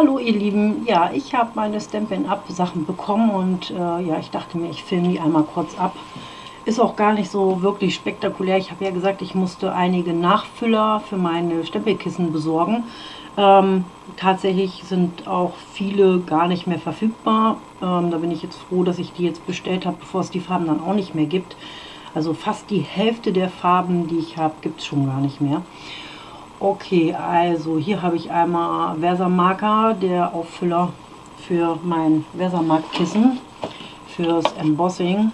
Hallo ihr Lieben, ja, ich habe meine Stampin' Up Sachen bekommen und äh, ja, ich dachte mir, ich filme die einmal kurz ab. Ist auch gar nicht so wirklich spektakulär. Ich habe ja gesagt, ich musste einige Nachfüller für meine Stempelkissen besorgen. Ähm, tatsächlich sind auch viele gar nicht mehr verfügbar. Ähm, da bin ich jetzt froh, dass ich die jetzt bestellt habe, bevor es die Farben dann auch nicht mehr gibt. Also fast die Hälfte der Farben, die ich habe, gibt es schon gar nicht mehr. Okay, also hier habe ich einmal Versamarker, der Auffüller für mein Versamark-Kissen, fürs Embossing.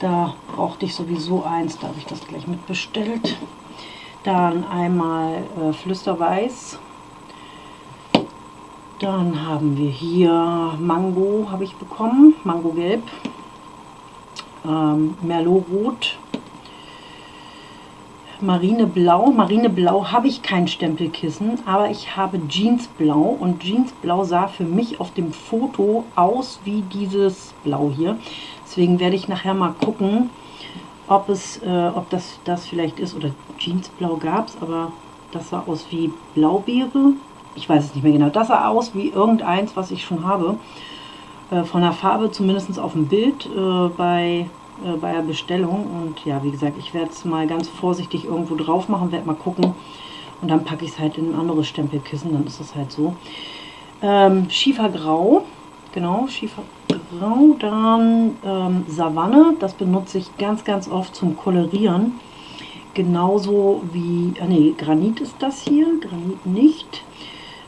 Da brauchte ich sowieso eins, da habe ich das gleich mitbestellt. Dann einmal äh, Flüsterweiß. Dann haben wir hier Mango, habe ich bekommen, Mango Gelb. Ähm, Merlot Rot Marineblau. Marineblau habe ich kein Stempelkissen, aber ich habe Jeansblau und Jeansblau sah für mich auf dem Foto aus wie dieses Blau hier. Deswegen werde ich nachher mal gucken, ob, es, äh, ob das, das vielleicht ist oder Jeansblau gab es, aber das sah aus wie Blaubeere. Ich weiß es nicht mehr genau. Das sah aus wie irgendeins, was ich schon habe. Äh, von der Farbe, zumindest auf dem Bild äh, bei äh, bei der Bestellung. Und ja, wie gesagt, ich werde es mal ganz vorsichtig irgendwo drauf machen, werde mal gucken. Und dann packe ich es halt in ein anderes Stempelkissen, dann ist es halt so. Ähm, Schiefergrau, genau, Schiefergrau. Dann ähm, Savanne, das benutze ich ganz, ganz oft zum Kolorieren. Genauso wie, ah nee, Granit ist das hier, Granit nicht.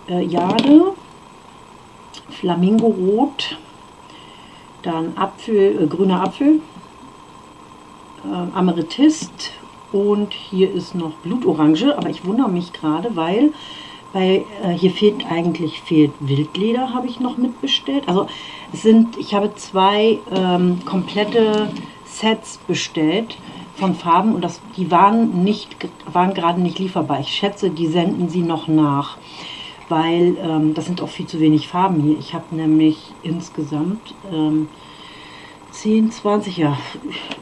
Äh, Jade, Flamingo-Rot, dann Apfel, äh, grüner Apfel, äh, Amethyst und hier ist noch Blutorange, aber ich wundere mich gerade, weil bei, äh, hier fehlt eigentlich fehlt Wildleder, habe ich noch mitbestellt. Also es sind, ich habe zwei ähm, komplette Sets bestellt von Farben und das, die waren, nicht, waren gerade nicht lieferbar. Ich schätze, die senden sie noch nach, weil ähm, das sind auch viel zu wenig Farben hier. Ich habe nämlich insgesamt ähm, 10, 20, ja,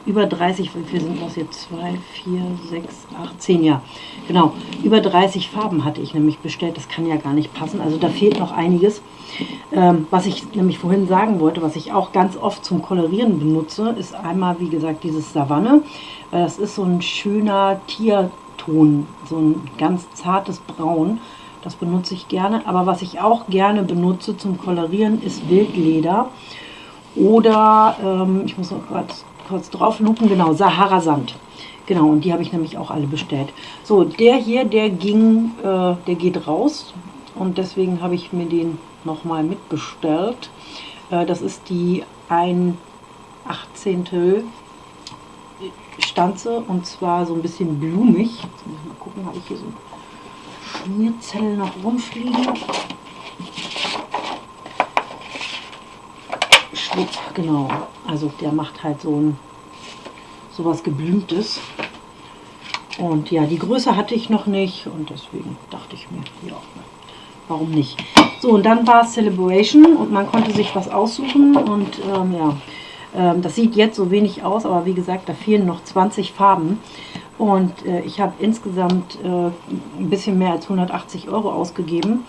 über 30, wie viel sind das jetzt? 2, 4, 6, 8, 10, ja, genau. Über 30 Farben hatte ich nämlich bestellt, das kann ja gar nicht passen, also da fehlt noch einiges. Ähm, was ich nämlich vorhin sagen wollte, was ich auch ganz oft zum Kolorieren benutze, ist einmal, wie gesagt, dieses Savanne, weil das ist so ein schöner Tierton, so ein ganz zartes Braun. Das benutze ich gerne, aber was ich auch gerne benutze zum Kolorieren ist Wildleder. Oder, ähm, ich muss noch kurz, kurz drauf lupen, genau, Sahara Sand. Genau, und die habe ich nämlich auch alle bestellt. So, der hier, der ging, äh, der geht raus. Und deswegen habe ich mir den nochmal mitbestellt. Äh, das ist die 1 18. Stanze und zwar so ein bisschen blumig. Jetzt muss ich mal gucken, habe ich hier so Schmierzelle noch rumfliegen. Genau. Also der macht halt so ein sowas geblümtes. Und ja, die Größe hatte ich noch nicht und deswegen dachte ich mir, ja, warum nicht. So, und dann war es Celebration und man konnte sich was aussuchen und ähm, ja, ähm, das sieht jetzt so wenig aus, aber wie gesagt, da fehlen noch 20 Farben. Und äh, ich habe insgesamt äh, ein bisschen mehr als 180 Euro ausgegeben.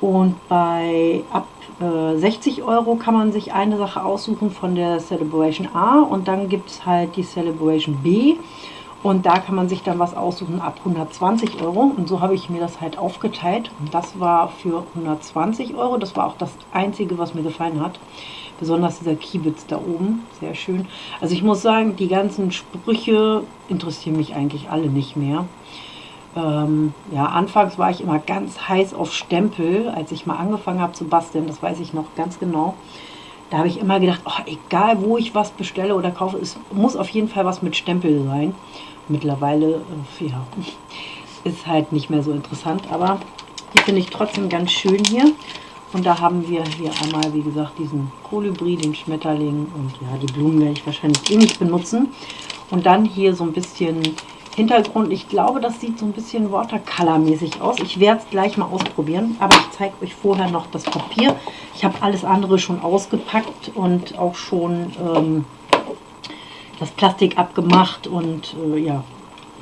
Und bei ab äh, 60 Euro kann man sich eine Sache aussuchen von der Celebration A und dann gibt es halt die Celebration B und da kann man sich dann was aussuchen ab 120 Euro und so habe ich mir das halt aufgeteilt und das war für 120 Euro, das war auch das einzige, was mir gefallen hat. Besonders dieser Kiebitz da oben, sehr schön. Also ich muss sagen, die ganzen Sprüche interessieren mich eigentlich alle nicht mehr. Ähm, ja, anfangs war ich immer ganz heiß auf Stempel, als ich mal angefangen habe zu basteln, das weiß ich noch ganz genau. Da habe ich immer gedacht, oh, egal wo ich was bestelle oder kaufe, es muss auf jeden Fall was mit Stempel sein. Mittlerweile, äh, ja, ist halt nicht mehr so interessant, aber die finde ich trotzdem ganz schön hier. Und da haben wir hier einmal, wie gesagt, diesen Kolibri, den Schmetterling und ja, die Blumen werde ich wahrscheinlich eh nicht benutzen. Und dann hier so ein bisschen Hintergrund. Ich glaube, das sieht so ein bisschen Watercolor-mäßig aus. Ich werde es gleich mal ausprobieren, aber ich zeige euch vorher noch das Papier. Ich habe alles andere schon ausgepackt und auch schon ähm, das Plastik abgemacht und äh, ja,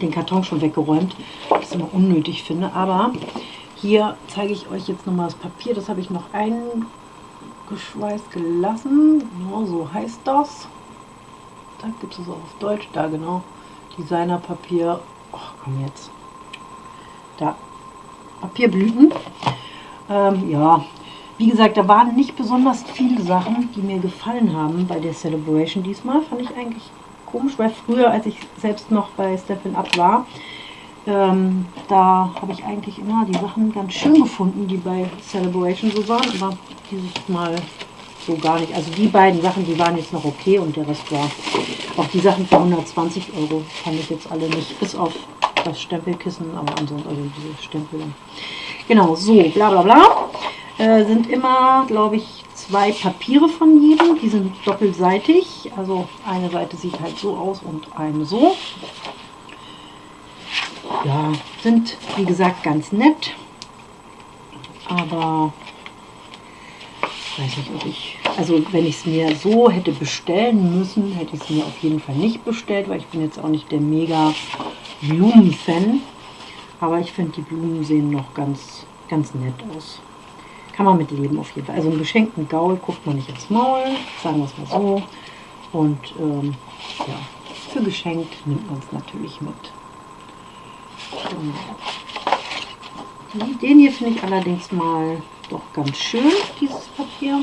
den Karton schon weggeräumt, was ich immer unnötig finde. Aber Hier zeige ich euch jetzt nochmal das Papier. Das habe ich noch eingeschweißt gelassen. Ja, so heißt das. Da gibt es auch auf Deutsch. Da genau. Designerpapier. Ach, komm jetzt. Da. Papierblüten. Ähm, ja, wie gesagt, da waren nicht besonders viele Sachen, die mir gefallen haben bei der Celebration diesmal. Fand ich eigentlich komisch, weil früher, als ich selbst noch bei Stephen Up war, ähm, da habe ich eigentlich immer die Sachen ganz schön gefunden, die bei Celebration so waren, aber dieses Mal so gar nicht. Also die beiden Sachen, die waren jetzt noch okay und der Rest war auch die Sachen für 120 Euro fand ich jetzt alle nicht, bis auf das Stempelkissen, aber ansonsten, also diese Stempel. Genau, so, bla bla bla. Äh, sind immer, glaube ich, zwei Papiere von jedem. Die sind doppelseitig. Also eine Seite sieht halt so aus und eine so. Ja, sind wie gesagt ganz nett. Aber weiß nicht, ob ich, also wenn ich es mir so hätte bestellen müssen, hätte ich es mir auf jeden Fall nicht bestellt, weil ich bin jetzt auch nicht der mega Blumen-Fan. Aber ich finde, die Blumen sehen noch ganz, ganz nett aus. Kann man mit leben auf jeden Fall. Also einen geschenkten Gaul guckt man nicht ins Maul, sagen wir es mal so. Und ähm, ja, für geschenkt nimmt man es natürlich mit. Den hier finde ich allerdings mal doch ganz schön, dieses Papier.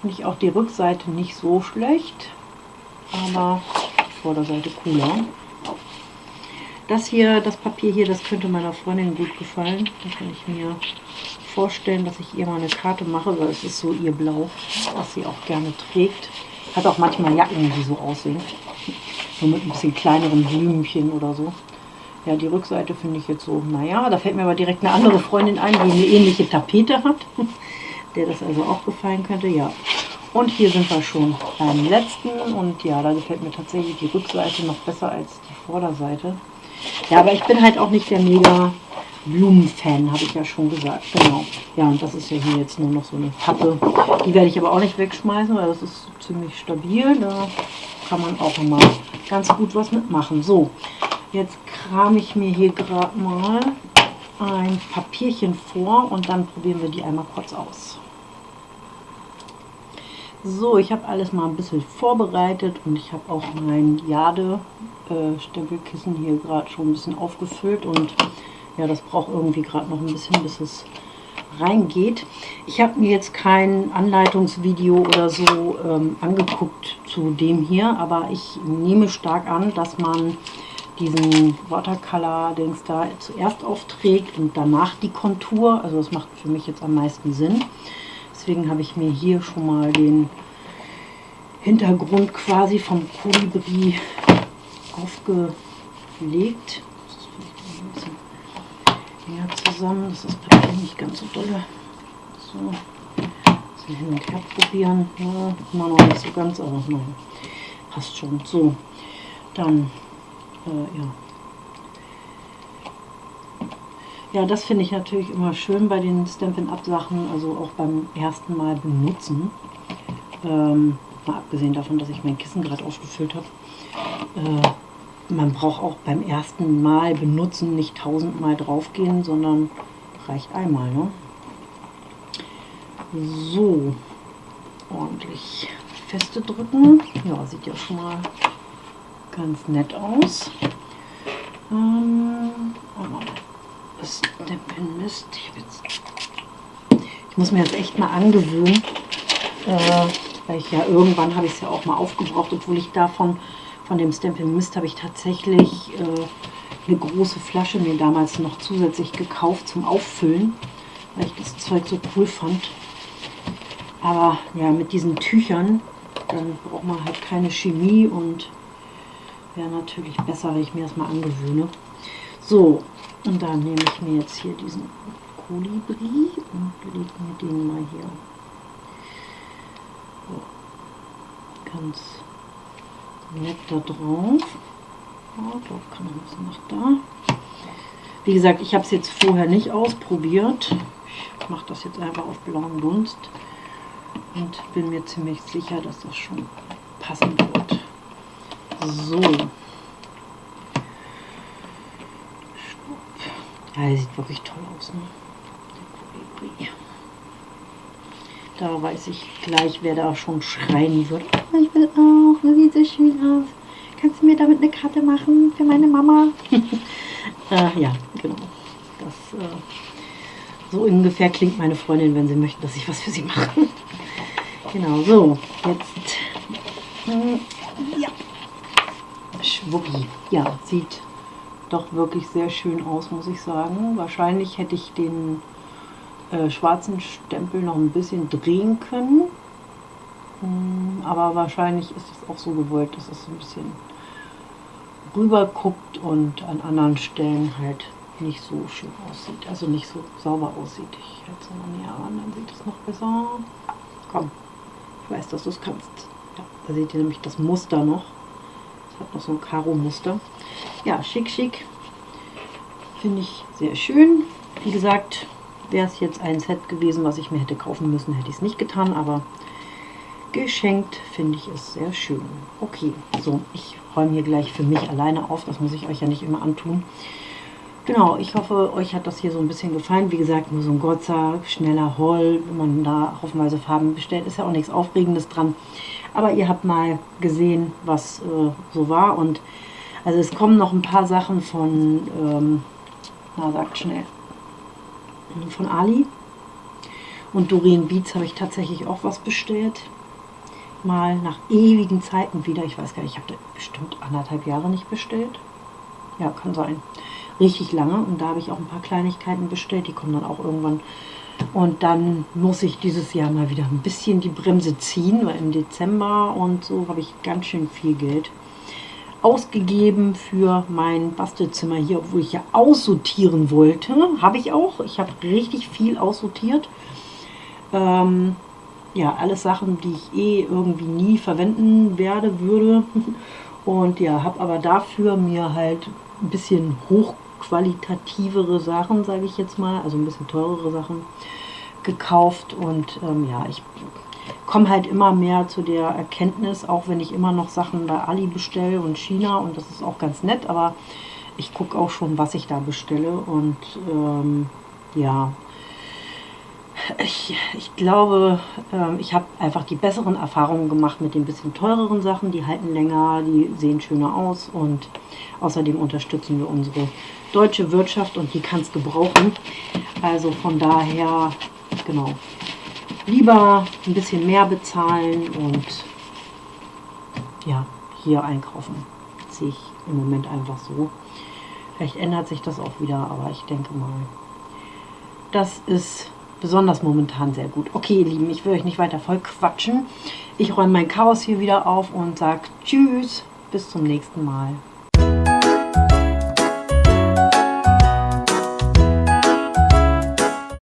Finde ich auch die Rückseite nicht so schlecht, aber die Vorderseite cooler. Das hier, das Papier hier, das könnte meiner Freundin gut gefallen. Da kann ich mir vorstellen, dass ich ihr mal eine Karte mache, weil es ist so ihr Blau, was sie auch gerne trägt. Hat auch manchmal Jacken, die so aussehen. Nur mit ein bisschen kleineren Blümchen oder so. Ja, die Rückseite finde ich jetzt so, naja, da fällt mir aber direkt eine andere Freundin ein, die eine ähnliche Tapete hat, der das also auch gefallen könnte, ja. Und hier sind wir schon beim letzten und ja, da gefällt mir tatsächlich die Rückseite noch besser als die Vorderseite. Ja, aber ich bin halt auch nicht der mega Blumenfan, habe ich ja schon gesagt. Genau. Ja, und das ist ja hier jetzt nur noch so eine Pappe. Die werde ich aber auch nicht wegschmeißen, weil das ist ziemlich stabil. Da kann man auch immer ganz gut was mitmachen. So, jetzt kram ich mir hier gerade mal ein Papierchen vor und dann probieren wir die einmal kurz aus. So, ich habe alles mal ein bisschen vorbereitet und ich habe auch mein Jade-Stempelkissen hier gerade schon ein bisschen aufgefüllt und ja, das braucht irgendwie gerade noch ein bisschen, bis es reingeht. Ich habe mir jetzt kein Anleitungsvideo oder so ähm, angeguckt zu dem hier, aber ich nehme stark an, dass man diesen Watercolor-Dings da zuerst aufträgt und danach die Kontur. Also das macht für mich jetzt am meisten Sinn. Deswegen habe ich mir hier schon mal den Hintergrund quasi vom Kolibri aufgelegt. näher zusammen. Das ist Papier nicht ganz so dolle. So, hin und her probieren. Ja, immer noch nicht so ganz, aber passt schon. So, dann, äh, ja. Ja, das finde ich natürlich immer schön bei den Stampin' Up Sachen, also auch beim ersten Mal benutzen. Ähm, mal abgesehen davon, dass ich mein Kissen gerade aufgefüllt habe. Äh, man braucht auch beim ersten Mal benutzen nicht tausendmal draufgehen, sondern reicht einmal. Ne? So, ordentlich feste drücken. Ja, sieht ja schon mal ganz nett aus. Ähm, das Mist. Ich, ich muss mir jetzt echt mal angewöhnen, äh, weil ich ja irgendwann habe ich es ja auch mal aufgebraucht, obwohl ich davon von dem Stampin' Mist habe ich tatsächlich äh, eine große Flasche mir damals noch zusätzlich gekauft zum Auffüllen, weil ich das Zeug so cool fand. Aber ja, mit diesen Tüchern, dann braucht man halt keine Chemie und wäre natürlich besser, wenn ich mir das mal angewöhne. So, und dann nehme ich mir jetzt hier diesen Kolibri und lege mir den mal hier so, ganz nett da drauf. Ja, drauf kann noch ein bisschen nach da. Wie gesagt, ich habe es jetzt vorher nicht ausprobiert. Ich mache das jetzt einfach auf blauen Dunst und bin mir ziemlich sicher, dass das schon passen wird. So. Ja, sieht wirklich toll aus. Ne? Da weiß ich gleich, wer da schon schreien wird. Oh, ich will auch, das sieht so schön aus. Kannst du mir damit eine Karte machen für meine Mama? äh, ja, genau. Das, äh, so ungefähr klingt meine Freundin, wenn sie möchte, dass ich was für sie mache. genau, so, jetzt. Ja. Schwuppi. Ja, sieht doch wirklich sehr schön aus, muss ich sagen. Wahrscheinlich hätte ich den äh, schwarzen Stempel noch ein bisschen drehen können. Hm, aber wahrscheinlich ist es auch so gewollt, dass es ein bisschen rüber guckt und an anderen Stellen halt nicht so schön aussieht, also nicht so sauber aussieht. Ich halte es mal näher an, dann sieht es noch besser. Komm, ich weiß, dass du es kannst. Ja, da seht ihr nämlich das Muster noch. Hat noch so ein Karo-Muster. Ja, schick, schick. Finde ich sehr schön. Wie gesagt, wäre es jetzt ein Set gewesen, was ich mir hätte kaufen müssen, hätte ich es nicht getan, aber geschenkt finde ich es sehr schön. Okay, so, ich räume hier gleich für mich alleine auf, das muss ich euch ja nicht immer antun. Genau, ich hoffe, euch hat das hier so ein bisschen gefallen. Wie gesagt, nur so ein Gotzer, schneller Haul, wenn man da haufenweise Farben bestellt, ist ja auch nichts Aufregendes dran. Aber ihr habt mal gesehen, was äh, so war. Und also es kommen noch ein paar Sachen von, ähm, na sagt schnell, von Ali. Und Doreen Beats habe ich tatsächlich auch was bestellt. Mal nach ewigen Zeiten wieder. Ich weiß gar nicht, ich habe bestimmt anderthalb Jahre nicht bestellt. Ja, kann sein. Richtig lange. Und da habe ich auch ein paar Kleinigkeiten bestellt. Die kommen dann auch irgendwann. Und dann muss ich dieses Jahr mal wieder ein bisschen die Bremse ziehen, weil im Dezember und so habe ich ganz schön viel Geld ausgegeben für mein Bastelzimmer hier, obwohl ich ja aussortieren wollte. Habe ich auch. Ich habe richtig viel aussortiert. Ähm, ja, alles Sachen, die ich eh irgendwie nie verwenden werde, würde. Und ja, habe aber dafür mir halt ein bisschen hochqualitativere Sachen, sage ich jetzt mal, also ein bisschen teurere Sachen gekauft. Und ähm, ja, ich komme halt immer mehr zu der Erkenntnis, auch wenn ich immer noch Sachen bei Ali bestelle und China und das ist auch ganz nett, aber ich gucke auch schon, was ich da bestelle und ähm, ja, ich, ich glaube, ähm, ich habe einfach die besseren Erfahrungen gemacht mit den bisschen teureren Sachen, die halten länger, die sehen schöner aus und außerdem unterstützen wir unsere deutsche Wirtschaft und die kann es gebrauchen. Also von daher, genau, lieber ein bisschen mehr bezahlen und ja, hier einkaufen. Das sehe ich im Moment einfach so. Vielleicht ändert sich das auch wieder, aber ich denke mal, das ist besonders momentan sehr gut. Okay, ihr Lieben, ich will euch nicht weiter voll quatschen. Ich räume mein Chaos hier wieder auf und sage Tschüss, bis zum nächsten Mal.